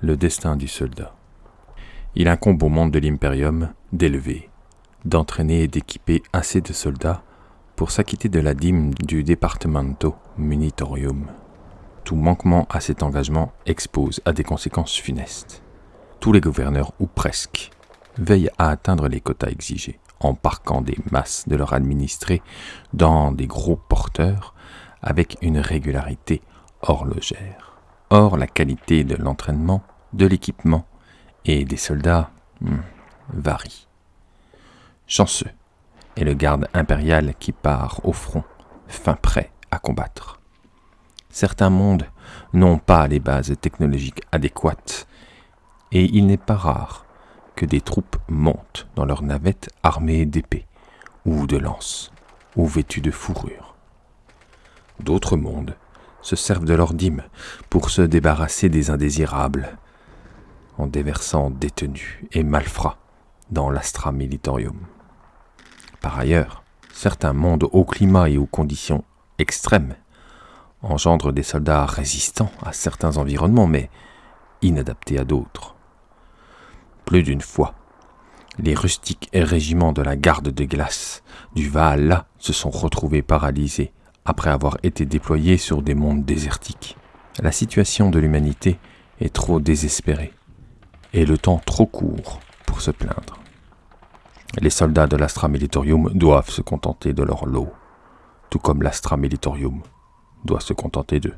le destin du soldat. Il incombe au monde de l'Imperium d'élever, d'entraîner et d'équiper assez de soldats pour s'acquitter de la dîme du Departamento Munitorium. Tout manquement à cet engagement expose à des conséquences funestes. Tous les gouverneurs, ou presque, veillent à atteindre les quotas exigés, en parquant des masses de leurs administrés dans des gros porteurs avec une régularité horlogère. Or, la qualité de l'entraînement, de l'équipement et des soldats hmm, varie. Chanceux est le garde impérial qui part au front, fin prêt à combattre. Certains mondes n'ont pas les bases technologiques adéquates, et il n'est pas rare que des troupes montent dans leurs navettes armées d'épées, ou de lances, ou vêtues de fourrure. D'autres mondes se servent de leur dîme pour se débarrasser des indésirables, en déversant détenus et malfrats dans l'astra militorium. Par ailleurs, certains mondes au climat et aux conditions extrêmes engendrent des soldats résistants à certains environnements, mais inadaptés à d'autres. Plus d'une fois, les rustiques régiments de la garde de glace du Valhalla se sont retrouvés paralysés après avoir été déployés sur des mondes désertiques. La situation de l'humanité est trop désespérée et le temps trop court pour se plaindre. Les soldats de l'Astra Militorium doivent se contenter de leur lot, tout comme l'Astra Militorium doit se contenter d'eux.